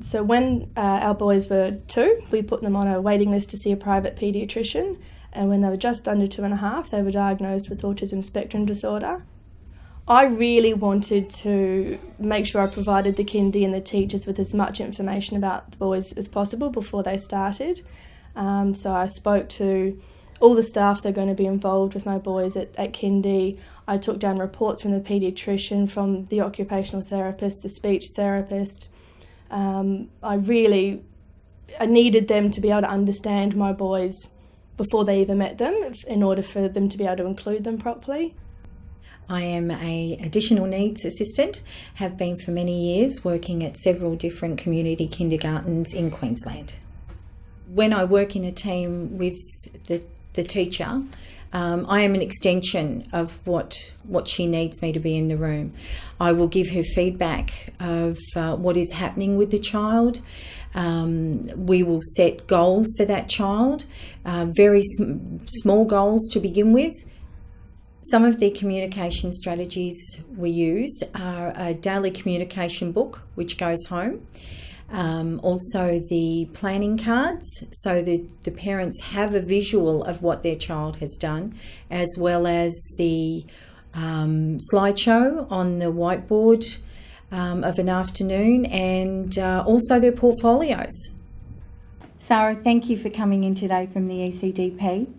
So when uh, our boys were two, we put them on a waiting list to see a private paediatrician, and when they were just under two and a half, they were diagnosed with autism spectrum disorder. I really wanted to make sure I provided the kindy and the teachers with as much information about the boys as possible before they started. Um, so I spoke to all the staff that are going to be involved with my boys at, at kindy. I took down reports from the paediatrician, from the occupational therapist, the speech therapist. Um, I really I needed them to be able to understand my boys before they even met them in order for them to be able to include them properly. I am a additional needs assistant, have been for many years working at several different community kindergartens in Queensland. When I work in a team with the, the teacher, um, I am an extension of what what she needs me to be in the room. I will give her feedback of uh, what is happening with the child. Um, we will set goals for that child, uh, very sm small goals to begin with. Some of the communication strategies we use are a daily communication book, which goes home. Um, also the planning cards so that the parents have a visual of what their child has done as well as the um, slideshow on the whiteboard um, of an afternoon and uh, also their portfolios. Sarah, thank you for coming in today from the ECDP.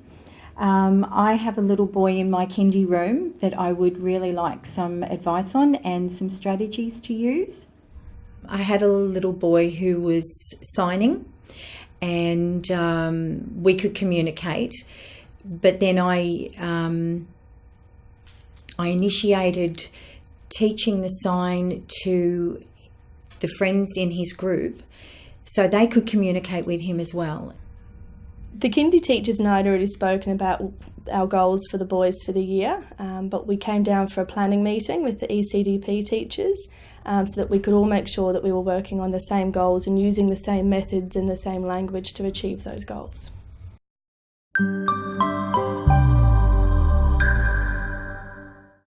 Um, I have a little boy in my kindy room that I would really like some advice on and some strategies to use. I had a little boy who was signing and um, we could communicate, but then I, um, I initiated teaching the sign to the friends in his group so they could communicate with him as well. The kindy teachers and I had already spoken about our goals for the boys for the year, um, but we came down for a planning meeting with the ECDP teachers um, so that we could all make sure that we were working on the same goals and using the same methods and the same language to achieve those goals.